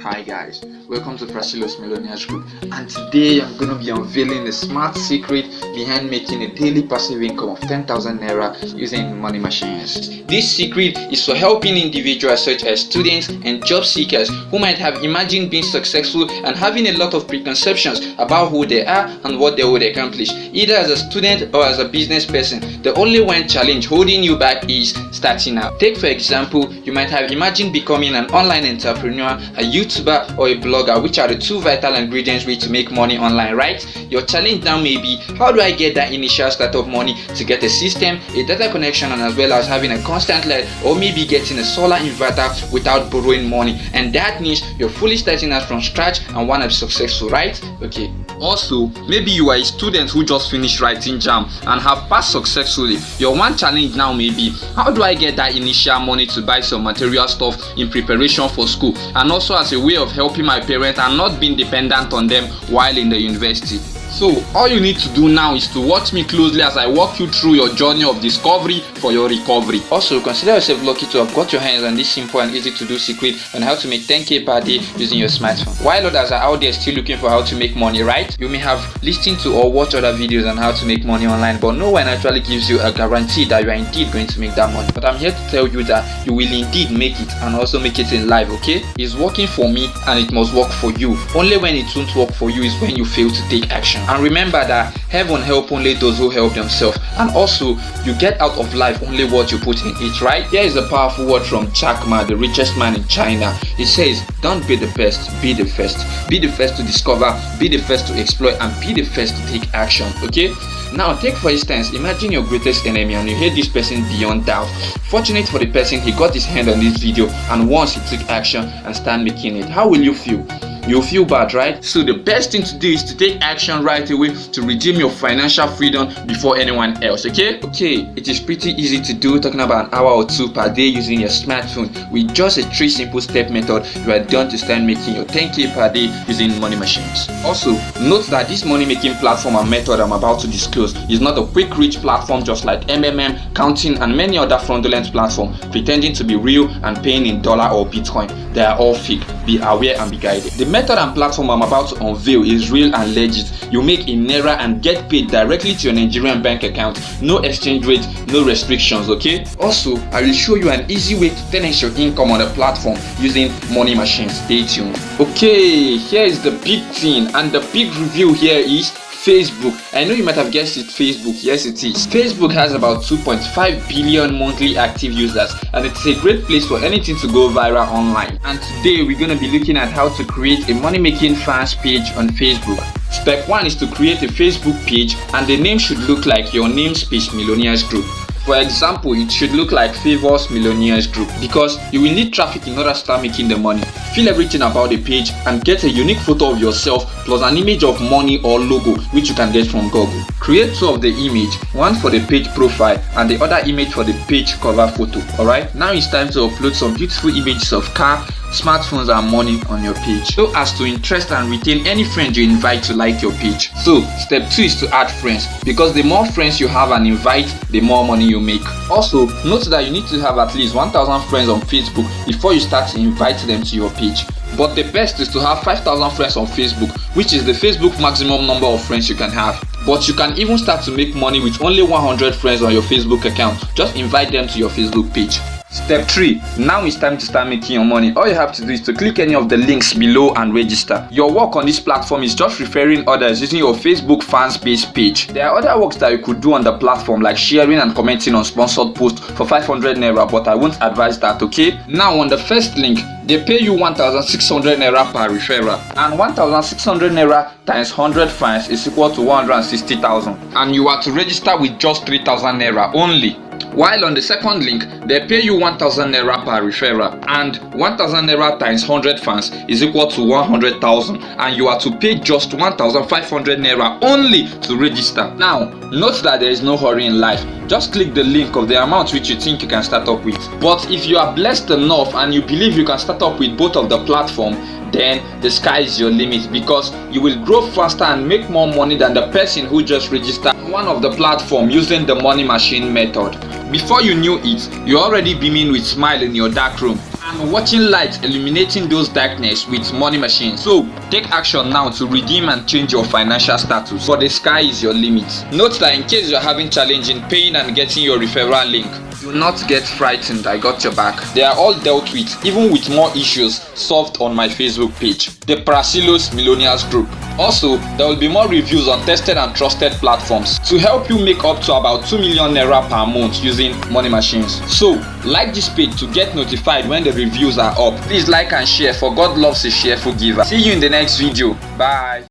Hi guys, welcome to Prasilos Millionaires Group and today I'm going to be unveiling the smart secret behind making a daily passive income of 10,000 Naira using money machines. This secret is for helping individuals such as students and job seekers who might have imagined being successful and having a lot of preconceptions about who they are and what they would accomplish either as a student or as a business person. The only one challenge holding you back is starting out. Take for example, you might have imagined becoming an online entrepreneur, a YouTuber or a blogger which are the two vital ingredients ready to make money online, right? Your challenge now may be how do I get that initial start of money to get a system, a data connection and as well as having a constant light or maybe getting a solar inverter without borrowing money and that means you're fully starting out from scratch and want to be successful, right? Okay. Also, maybe you are a student who just finished writing JAMB and have passed successfully. Your one challenge now may be how do I get that initial money to buy some material stuff in preparation for school and also as a way of helping my parents and not being dependent on them while in the university. So all you need to do now is to watch me closely as I walk you through your journey of discovery for your recovery. Also consider yourself lucky to have got your hands on this simple and easy to do secret on how to make 10k per day using your smartphone. While others are out there still looking for how to make money right, you may have listened to or watched other videos on how to make money online but no one actually gives you a guarantee that you are indeed going to make that money. But I'm here to tell you that you will indeed make it and also make it in life okay? It's working for me and it must work for you. Only when it won't work for you is when you fail to take action and remember that heaven help only those who help themselves. And also you get out of life only what you put in it right? Here is a powerful word from Jack Ma the richest man in China. It says don't be the best be the first. Be the first to discover be the first to exploit and be the first to take action. Okay? Now take for instance imagine your greatest enemy and you hate this person beyond doubt. Fortunate for the person he got his hand on this video and once he took action and start making it. How will you feel you'll feel bad right? So the best thing to do is to take action right away to redeem your financial freedom before anyone else okay? Okay it is pretty easy to do. Talking about an hour or two per day using your smartphone with just a three simple step method you are done to start making your 10k per day using money machines. Also note that this money making platform and method i'm about to disclose is not a quick rich platform just like mmm counting and many other fraudulent platforms pretending to be real and paying in dollar or bitcoin. They are all fake. Be aware and be guided. The method and platform I'm about to unveil is real and legit. You make in Naira and get paid directly to your Nigerian bank account. No exchange rate, no restrictions, okay? Also, I will show you an easy way to 10x your income on the platform using money machines. Stay tuned. Okay, here is the big thing and the big review here is Facebook. I know you might have guessed it, Facebook. Yes, it is. Facebook has about 2.5 billion monthly active users and it's a great place for anything to go viral online. And today we're going to be looking at how to create a money-making fans page on Facebook. Step 1 is to create a Facebook page and the name should look like your namespace Millionaires Group. For example, it should look like Favors Millionaires Group because you will need traffic in order to start making the money. Fill everything about the page and get a unique photo of yourself plus an image of money or logo which you can get from Google. Create two of the image, one for the page profile and the other image for the page cover photo. Alright, now it's time to upload some beautiful images of car, smartphones and money on your page. So as to interest and retain any friend you invite to like your page. So step two is to add friends. Because the more friends you have and invite the more money you make. Also note that you need to have at least 1000 friends on facebook before you start to invite them to your page. But the best is to have 5000 friends on facebook which is the facebook maximum number of friends you can have. But you can even start to make money with only 100 friends on your facebook account. Just invite them to your facebook page Step 3. Now it's time to start making your money. All you have to do is to click any of the links below and register. Your work on this platform is just referring others using your Facebook fans base page. There are other works that you could do on the platform like sharing and commenting on sponsored posts for 500 naira but I won't advise that okay. Now on the first link they pay you 1600 naira per referral and 1600 naira times 100 fans is equal to 160,000 and you are to register with just 3000 naira only while on the second link they pay you 1000 naira per referral and 1000 naira times 100 fans is equal to 100,000 and you are to pay just 1500 naira only to register. Now note that there is no hurry in life. Just click the link of the amount which you think you can start up with. But if you are blessed enough and you believe you can start up with both of the platform then the sky is your limit because you will grow faster and make more money than the person who just registered one of the platform using the money machine method before you knew it you're already beaming with smile in your dark room and watching light illuminating those darkness with money machine. So take action now to redeem and change your financial status for the sky is your limit. Note that in case you're having challenge in paying and getting your referral link, do not get frightened, I got your back. They are all dealt with, even with more issues solved on my Facebook page, the Prasilos Millionaires Group. Also, there will be more reviews on tested and trusted platforms to help you make up to about 2 million naira per month using money machines. So, like this page to get notified when the reviews are up. Please like and share for God loves a cheerful giver. See you in the next video. Bye.